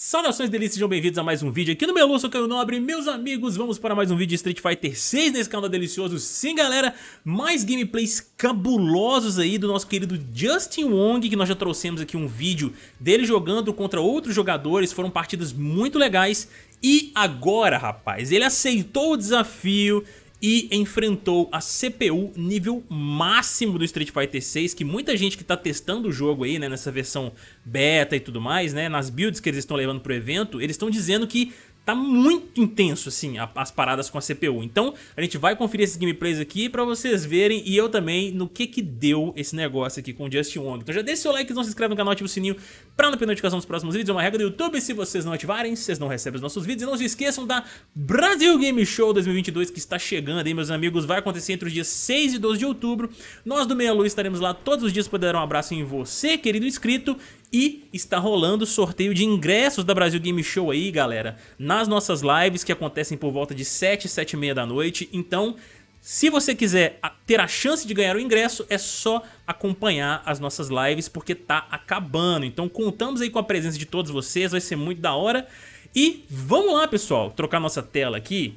Saudações delícias, sejam bem-vindos a mais um vídeo aqui no Melu, sou Caio Nobre Meus amigos, vamos para mais um vídeo de Street Fighter 6 nesse canal delicioso. Sim galera, mais gameplays cabulosos aí do nosso querido Justin Wong Que nós já trouxemos aqui um vídeo dele jogando contra outros jogadores. Foram partidas muito legais. E agora rapaz, ele aceitou o desafio e enfrentou a CPU nível máximo do Street Fighter 6, que muita gente que está testando o jogo aí, né, nessa versão beta e tudo mais, né, nas builds que eles estão levando pro evento, eles estão dizendo que tá muito intenso, assim, a, as paradas com a CPU. Então, a gente vai conferir esses gameplays aqui pra vocês verem e eu também no que que deu esse negócio aqui com o Just Wong. Então já deixa seu like, não se inscreve no canal, ativa o sininho pra não perder notificação dos próximos vídeos. É uma regra do YouTube, se vocês não ativarem, vocês não recebem os nossos vídeos. E não se esqueçam da Brasil Game Show 2022 que está chegando aí, meus amigos. Vai acontecer entre os dias 6 e 12 de outubro. Nós do Meia Luz estaremos lá todos os dias para dar um abraço em você, querido inscrito. E está rolando sorteio de ingressos da Brasil Game Show aí, galera, nas nossas lives que acontecem por volta de 7, 7 e meia da noite. Então, se você quiser ter a chance de ganhar o ingresso, é só acompanhar as nossas lives, porque tá acabando. Então, contamos aí com a presença de todos vocês, vai ser muito da hora. E vamos lá, pessoal, trocar nossa tela aqui.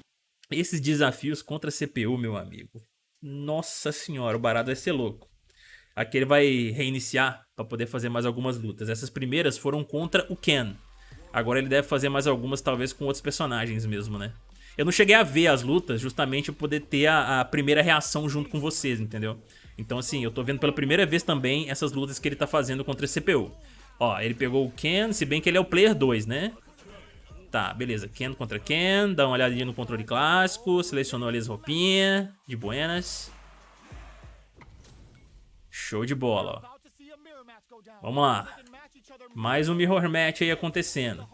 Esses desafios contra CPU, meu amigo. Nossa senhora, o barato vai ser louco. Aqui ele vai reiniciar para poder fazer mais algumas lutas. Essas primeiras foram contra o Ken. Agora ele deve fazer mais algumas, talvez com outros personagens mesmo, né? Eu não cheguei a ver as lutas justamente para poder ter a, a, primeira reação junto com vocês, entendeu? Então assim, eu tô vendo pela primeira vez também essas lutas que ele tá fazendo contra a CPU. Ó, ele pegou o Ken, se bem que ele é o player 2, né? Tá, beleza. Ken contra Ken, dá uma olhadinha no controle clássico, selecionou ali as roupinhas, de buenas. Show de bola, ó. Vamos lá. Mais um Mirror Match aí acontecendo.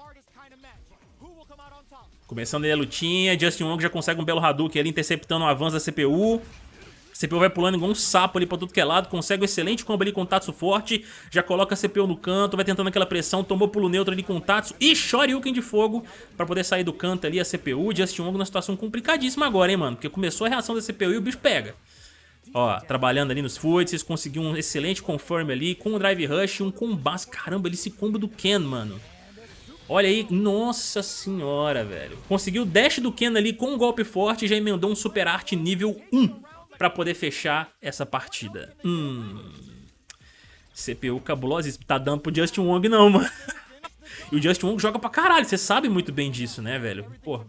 Começando aí a lutinha, Justin Wong já consegue um belo Hadouken ali, interceptando o avanço da CPU. A CPU vai pulando igual um sapo ali pra tudo que é lado, consegue um excelente combo ali com o Tatsu forte, já coloca a CPU no canto, vai tentando aquela pressão, tomou pulo neutro ali com o Tatsu e Shoryuken de fogo pra poder sair do canto ali a CPU. Justin Wong numa situação complicadíssima agora, hein, mano, porque começou a reação da CPU e o bicho pega. Ó, trabalhando ali nos foots, conseguiu um excelente confirm ali, com o drive rush, um combate. Caramba, ele se combo do Ken, mano. Olha aí, nossa senhora, velho. Conseguiu o dash do Ken ali com um golpe forte e já emendou um super arte nível 1 pra poder fechar essa partida. Hum... CPU cabulosa, tá dando pro Justin Wong não, mano. e o Justin Wong joga pra caralho, você sabe muito bem disso, né, velho? Pô.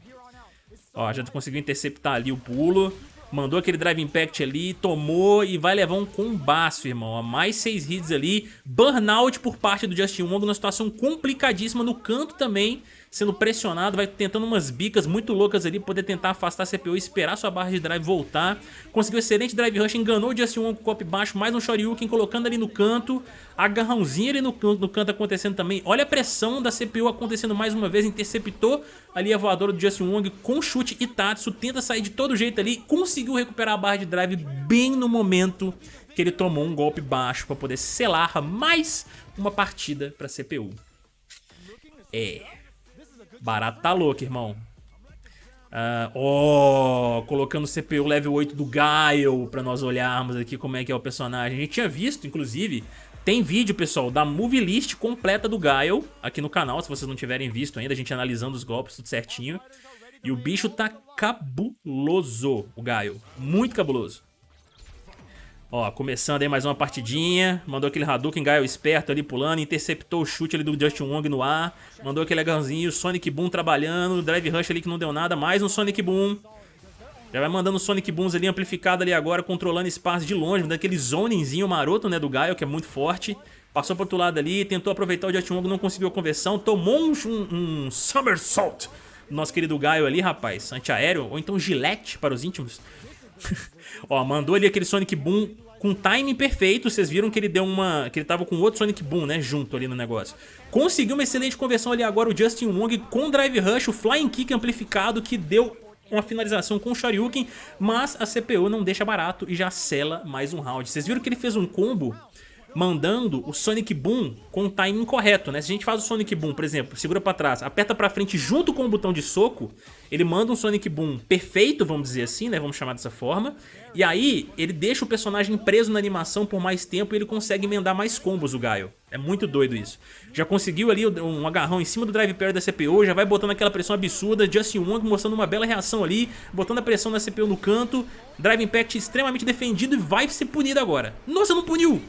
Ó, já conseguiu interceptar ali o pulo. Mandou aquele Drive Impact ali, tomou e vai levar um combaço, irmão. Mais seis hits ali. Burnout por parte do Justin Wong, numa situação complicadíssima no canto também sendo pressionado, vai tentando umas bicas muito loucas ali, poder tentar afastar a CPU e esperar sua barra de drive voltar. Conseguiu excelente drive rush, enganou o Justin Wong com o copo baixo, mais um Shoryuken colocando ali no canto, agarrãozinho ali no, no canto acontecendo também. Olha a pressão da CPU acontecendo mais uma vez, interceptou ali a voadora do Justin Wong com chute e Tatsu, tenta sair de todo jeito ali, conseguiu recuperar a barra de drive bem no momento que ele tomou um golpe baixo para poder selar mais uma partida para CPU. É... Barato tá louco, irmão. Uh, oh, colocando o CPU level 8 do Gaio pra nós olharmos aqui como é que é o personagem. A gente tinha visto, inclusive, tem vídeo, pessoal, da movie list completa do Gaio aqui no canal, se vocês não tiverem visto ainda, a gente analisando os golpes, tudo certinho. E o bicho tá cabuloso, o Gaio, muito cabuloso. Ó, começando aí mais uma partidinha. Mandou aquele Hadouken, Gaio esperto ali pulando. Interceptou o chute ali do Justin Wong no ar. Mandou aquele legalzinho. Sonic Boom trabalhando. Drive Rush ali que não deu nada. Mais um Sonic Boom. Já vai mandando Sonic Booms ali amplificado ali agora. Controlando espaço de longe. Daquele zoningzinho maroto, né, do Gaio, que é muito forte. Passou pro outro lado ali. Tentou aproveitar o Justin Wong, não conseguiu a conversão. Tomou um, um, um Somersault. Nosso querido Gaio ali, rapaz. Antiaéreo. Ou então Gillette para os íntimos. Ó, mandou ali aquele Sonic Boom com timing perfeito. Vocês viram que ele deu uma... Que ele tava com outro Sonic Boom, né? Junto ali no negócio. Conseguiu uma excelente conversão ali agora o Justin Wong com Drive Rush, o Flying Kick amplificado que deu uma finalização com o Shoryuken, mas a CPU não deixa barato e já sela mais um round. Vocês viram que ele fez um combo mandando o Sonic Boom com o timing correto, né? Se a gente faz o Sonic Boom, por exemplo, segura pra trás, aperta pra frente junto com o botão de soco, ele manda um Sonic Boom perfeito, vamos dizer assim, né? Vamos chamar dessa forma. E aí, ele deixa o personagem preso na animação por mais tempo e ele consegue emendar mais combos, o Gaio. É muito doido isso. Já conseguiu ali um agarrão em cima do drive parry da CPU, já vai botando aquela pressão absurda, Justin Wong mostrando uma bela reação ali, botando a pressão da CPU no canto, Drive Impact extremamente defendido e vai ser punido agora. Nossa, não puniu!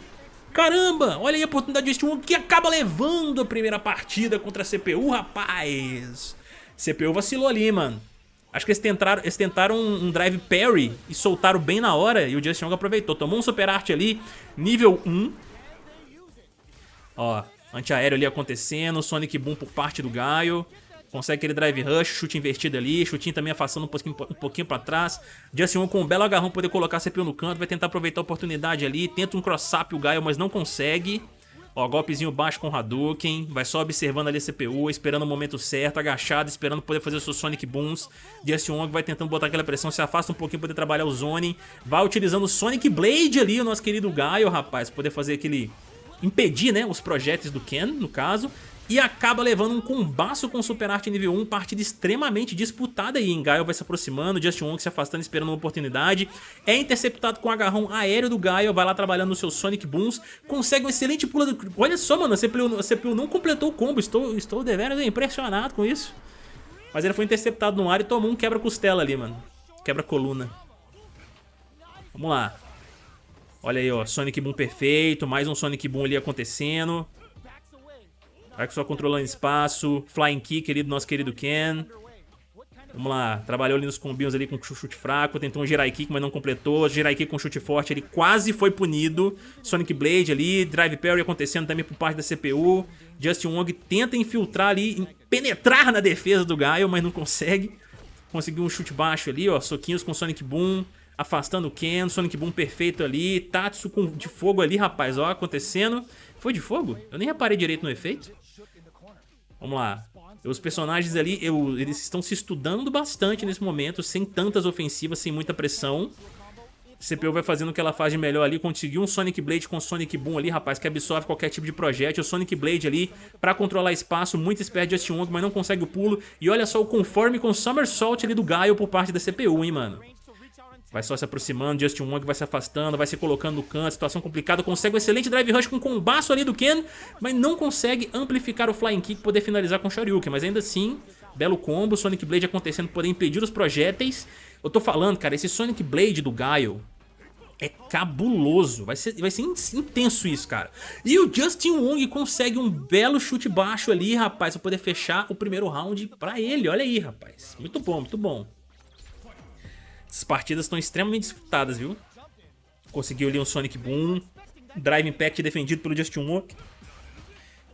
Caramba, olha aí a oportunidade de Wong que acaba levando a primeira partida contra a CPU, rapaz. CPU vacilou ali, mano. Acho que eles tentaram, eles tentaram um, um drive parry e soltaram bem na hora e o Justin Wong aproveitou. Tomou um super art ali, nível 1. Ó, antiaéreo ali acontecendo, Sonic Boom por parte do Gaio. Consegue aquele drive rush, chute invertido ali, chutinho também afastando um pouquinho, um pouquinho pra trás. Justin Wong com um belo agarrão poder colocar CPU no canto, vai tentar aproveitar a oportunidade ali. Tenta um cross-up o Gaio, mas não consegue. Ó, golpezinho baixo com o Hadouken, vai só observando ali a CPU, esperando o momento certo, agachado, esperando poder fazer seus Sonic Booms. Justin Wong vai tentando botar aquela pressão, se afasta um pouquinho poder trabalhar o Zone. Vai utilizando o Sonic Blade ali, o nosso querido Gaio, rapaz, poder fazer aquele impedir né, os projéteis do Ken, no caso, e acaba levando um combaço com o Super Art nível 1, partida extremamente disputada aí. Gaio vai se aproximando, Justin Wong se afastando, esperando uma oportunidade. É interceptado com o agarrão aéreo do Gaio, vai lá trabalhando no seu Sonic Booms, consegue um excelente pulo. Do... Olha só, mano, a CPU, a CPU não completou o combo, estou, estou deveras impressionado com isso. Mas ele foi interceptado no ar e tomou um quebra-costela ali, mano. Quebra-coluna. Vamos lá. Olha aí, ó, Sonic Boom perfeito, mais um Sonic Boom ali acontecendo. Que só controlando espaço, Flying Kick ali do nosso querido Ken. Vamos lá, trabalhou ali nos combinhos ali com chute fraco, tentou um Jirai Kick, mas não completou. Jirai Kick com chute forte, ele quase foi punido. Sonic Blade ali, Drive Parry acontecendo também por parte da CPU. Justin Wong tenta infiltrar ali, penetrar na defesa do Gaio, mas não consegue. Conseguiu um chute baixo ali, ó, soquinhos com Sonic Boom afastando o Ken, Sonic Boom perfeito ali, Tatsu com, de fogo ali, rapaz, ó, acontecendo. Foi de fogo? Eu nem reparei direito no efeito. Vamos lá. Os personagens ali, eu, eles estão se estudando bastante nesse momento, sem tantas ofensivas, sem muita pressão. CPU vai fazendo o que ela faz de melhor ali, conseguiu um Sonic Blade com Sonic Boom ali, rapaz, que absorve qualquer tipo de projétil. O Sonic Blade ali pra controlar espaço, muito esperto de Justin Wong, mas não consegue o pulo. E olha só o conforme com o Somersault ali do Gaio por parte da CPU, hein, mano. Vai só se aproximando, Justin Wong vai se afastando, vai se colocando no canto, situação complicada, consegue um excelente drive rush com o combaço ali do Ken, mas não consegue amplificar o flying kick poder finalizar com o Shoryuken, mas ainda assim, belo combo, Sonic Blade acontecendo, poder impedir os projéteis. Eu tô falando, cara, esse Sonic Blade do Gaio é cabuloso, vai ser, vai ser intenso isso, cara. E o Justin Wong consegue um belo chute baixo ali, rapaz, pra poder fechar o primeiro round pra ele, olha aí, rapaz. Muito bom, muito bom. Essas partidas estão extremamente disputadas, viu? Conseguiu ali um Sonic Boom. Drive Impact defendido pelo Justin Wong.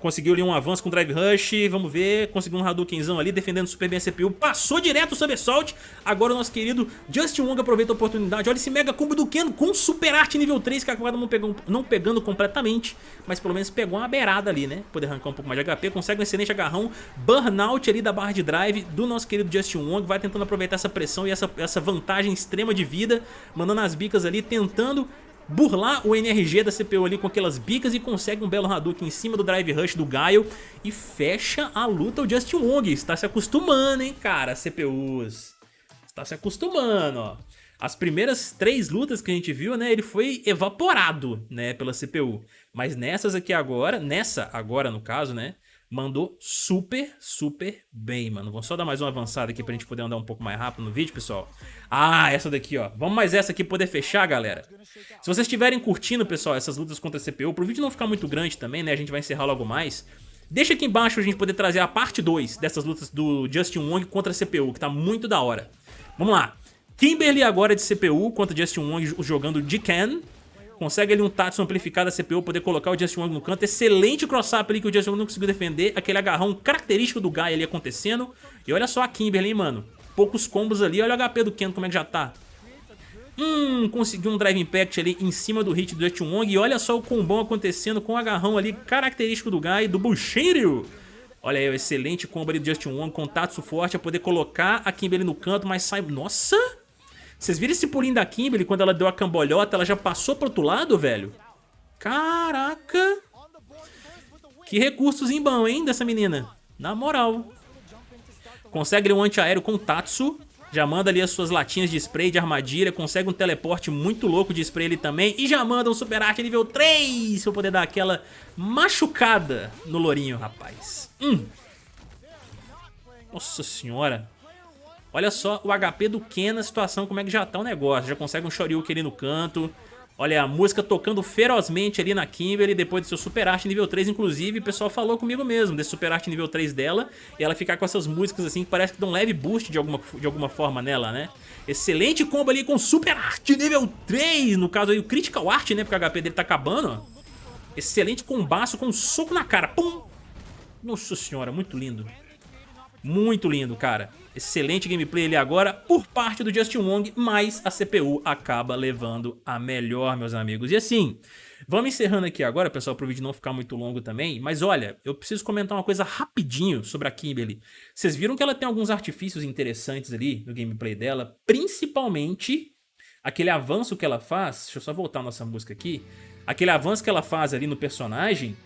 Conseguiu ali um avanço com Drive Rush, vamos ver, conseguiu um Hadoukenzão ali, defendendo super bem a CPU, passou direto o Somersault, agora o nosso querido Justin Wong aproveita a oportunidade, olha esse mega combo do Ken com Super Art nível 3, que acaba não pegando, não pegando completamente, mas pelo menos pegou uma beirada ali, né, poder arrancar um pouco mais de HP, consegue um excelente agarrão, burnout ali da barra de drive do nosso querido Justin Wong, vai tentando aproveitar essa pressão e essa, essa vantagem extrema de vida, mandando as bicas ali, tentando burlar o NRG da CPU ali com aquelas bicas e consegue um belo Hadouken em cima do Drive Rush do Gaio e fecha a luta o Justin Wong. Está se acostumando, hein, cara, CPUs. Está se acostumando, ó. As primeiras três lutas que a gente viu, né, ele foi evaporado, né, pela CPU. Mas nessas aqui agora, nessa agora no caso, né, mandou super, super bem, mano. Vamos só dar mais uma avançada aqui pra gente poder andar um pouco mais rápido no vídeo, pessoal. Ah, essa daqui, ó. Vamos mais essa aqui poder fechar, galera. Se vocês estiverem curtindo, pessoal, essas lutas contra a CPU, pro vídeo não ficar muito grande também, né, a gente vai encerrar logo mais. Deixa aqui embaixo pra gente poder trazer a parte 2 dessas lutas do Justin Wong contra a CPU, que tá muito da hora. Vamos lá. Kimberly agora de CPU contra Justin Wong jogando de Ken. Consegue ali um Tatsu amplificado da CPU, poder colocar o Justin Wong no canto. Excelente cross-up ali que o Justin Wong não conseguiu defender. Aquele agarrão característico do Guy ali acontecendo. E olha só a Kimberly, hein, mano. Poucos combos ali. Olha o HP do Ken, como é que já tá. Hum, conseguiu um Drive Impact ali em cima do hit do Justin Wong. E olha só o combão acontecendo com o agarrão ali característico do Guy, do Bushiru. Olha aí, o excelente combo ali do Justin Wong com Tatsu forte a poder colocar a Kimberly no canto, mas sai... Nossa! Vocês viram esse pulinho da Kimberly quando ela deu a cambolhota? Ela já passou pro outro lado, velho? Caraca! Que recursos em bom, hein, dessa menina? Na moral. Consegue um antiaéreo com Tatsu. Já manda ali as suas latinhas de spray de armadilha, consegue um teleporte muito louco de spray ali também. E já manda um super arte nível 3 pra poder dar aquela machucada no lourinho, rapaz. Hum. Nossa senhora. Olha só o HP do Ken na situação, como é que já tá o negócio. Já consegue um Shoryuken ali no canto. Olha a música tocando ferozmente ali na Kimberly depois do seu Super Arte nível 3, inclusive o pessoal falou comigo mesmo desse Super Arte nível 3 dela e ela ficar com essas músicas assim que parece que dão um leve boost de alguma, de alguma forma nela, né? Excelente combo ali com Super Arte nível 3, no caso aí o Critical Art, né, porque o HP dele tá acabando, ó. Excelente combaço com um soco na cara, pum! Nossa senhora, muito lindo. Muito lindo, cara. Excelente gameplay ali agora por parte do Justin Wong, mas a CPU acaba levando a melhor, meus amigos. E assim, vamos encerrando aqui agora, pessoal, para o vídeo não ficar muito longo também. Mas olha, eu preciso comentar uma coisa rapidinho sobre a Kimberly. Vocês viram que ela tem alguns artifícios interessantes ali no gameplay dela, principalmente aquele avanço que ela faz. Deixa eu só voltar a nossa música aqui. Aquele avanço que ela faz ali no personagem.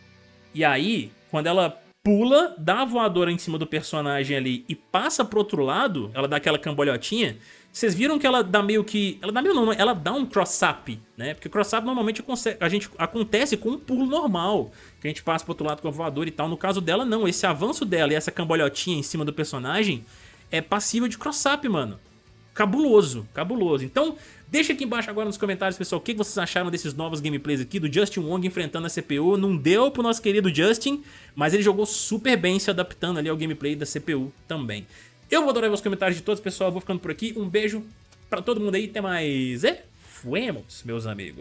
E aí, quando ela pula, dá a voadora em cima do personagem ali e passa pro outro lado, ela dá aquela cambolhotinha, vocês viram que ela dá meio que... Ela dá meio não, ela dá um cross-up, né? Porque cross-up normalmente a gente, acontece com um pulo normal, que a gente passa pro outro lado com a voadora e tal. No caso dela, não. Esse avanço dela e essa cambolhotinha em cima do personagem é passível de cross-up, mano cabuloso, cabuloso. Então, deixa aqui embaixo agora nos comentários, pessoal, o que vocês acharam desses novos gameplays aqui do Justin Wong enfrentando a CPU. Não deu pro nosso querido Justin, mas ele jogou super bem se adaptando ali ao gameplay da CPU também. Eu vou adorar os comentários de todos, pessoal. Eu vou ficando por aqui. Um beijo pra todo mundo aí. Até mais. E fuemos, meus amigos.